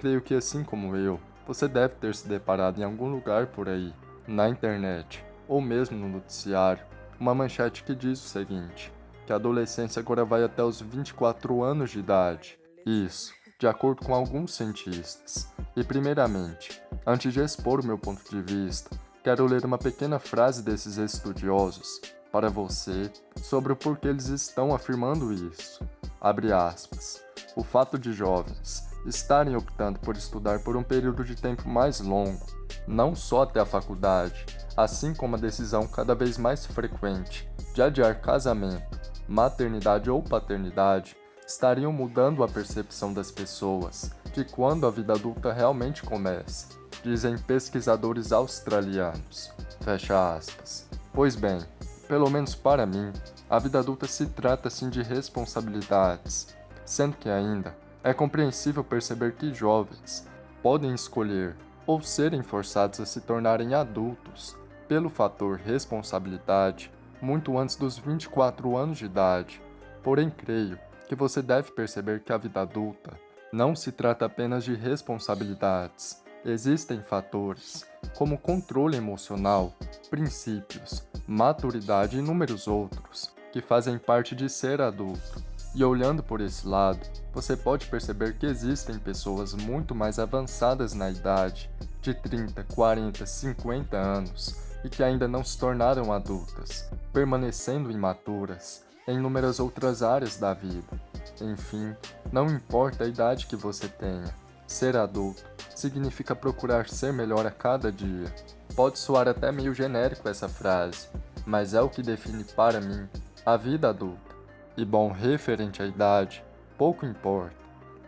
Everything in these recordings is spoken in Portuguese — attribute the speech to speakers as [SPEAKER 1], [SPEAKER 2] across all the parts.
[SPEAKER 1] creio que assim como eu, você deve ter se deparado em algum lugar por aí, na internet, ou mesmo no noticiário, uma manchete que diz o seguinte, que a adolescência agora vai até os 24 anos de idade. Isso, de acordo com alguns cientistas. E primeiramente, antes de expor o meu ponto de vista, quero ler uma pequena frase desses estudiosos para você sobre o porquê eles estão afirmando isso. Abre aspas. O fato de jovens estarem optando por estudar por um período de tempo mais longo, não só até a faculdade, assim como a decisão cada vez mais frequente de adiar casamento, maternidade ou paternidade, estariam mudando a percepção das pessoas de quando a vida adulta realmente começa, dizem pesquisadores australianos. Fecha aspas. Pois bem, pelo menos para mim, a vida adulta se trata sim de responsabilidades, sendo que ainda é compreensível perceber que jovens podem escolher ou serem forçados a se tornarem adultos pelo fator responsabilidade muito antes dos 24 anos de idade. Porém, creio que você deve perceber que a vida adulta não se trata apenas de responsabilidades. Existem fatores, como controle emocional, princípios, maturidade e inúmeros outros, que fazem parte de ser adulto. E olhando por esse lado, você pode perceber que existem pessoas muito mais avançadas na idade, de 30, 40, 50 anos, e que ainda não se tornaram adultas, permanecendo imaturas, em inúmeras outras áreas da vida. Enfim, não importa a idade que você tenha, ser adulto significa procurar ser melhor a cada dia. Pode soar até meio genérico essa frase, mas é o que define para mim a vida adulta. E bom, referente à idade, pouco importa,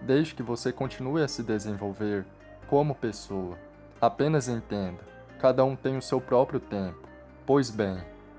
[SPEAKER 1] desde que você continue a se desenvolver como pessoa. Apenas entenda, cada um tem o seu próprio tempo. Pois bem,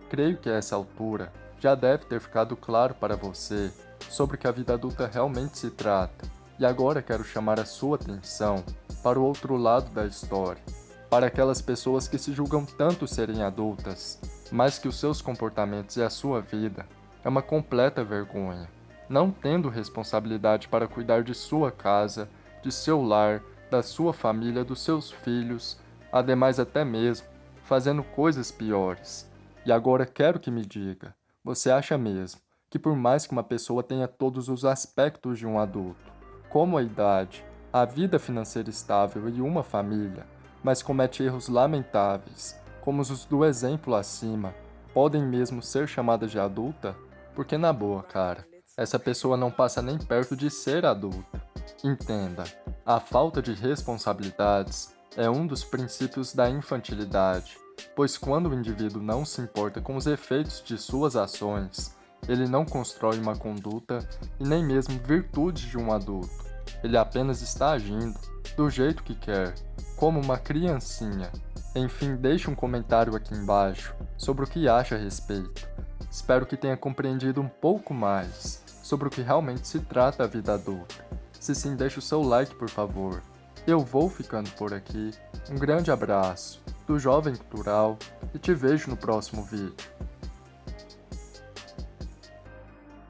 [SPEAKER 1] creio que a essa altura já deve ter ficado claro para você sobre o que a vida adulta realmente se trata. E agora quero chamar a sua atenção para o outro lado da história, para aquelas pessoas que se julgam tanto serem adultas, mas que os seus comportamentos e a sua vida é uma completa vergonha, não tendo responsabilidade para cuidar de sua casa, de seu lar, da sua família, dos seus filhos, ademais até mesmo fazendo coisas piores. E agora quero que me diga, você acha mesmo que por mais que uma pessoa tenha todos os aspectos de um adulto, como a idade, a vida financeira estável e uma família, mas comete erros lamentáveis, como os do exemplo acima, podem mesmo ser chamadas de adulta? Porque na boa, cara, essa pessoa não passa nem perto de ser adulta. Entenda, a falta de responsabilidades é um dos princípios da infantilidade pois quando o indivíduo não se importa com os efeitos de suas ações, ele não constrói uma conduta e nem mesmo virtudes de um adulto. Ele apenas está agindo do jeito que quer, como uma criancinha. Enfim, deixe um comentário aqui embaixo sobre o que acha a respeito. Espero que tenha compreendido um pouco mais sobre o que realmente se trata a vida adulta. Se sim, deixe o seu like, por favor. Eu vou ficando por aqui. Um grande abraço do Jovem Cultural e te vejo no próximo vídeo.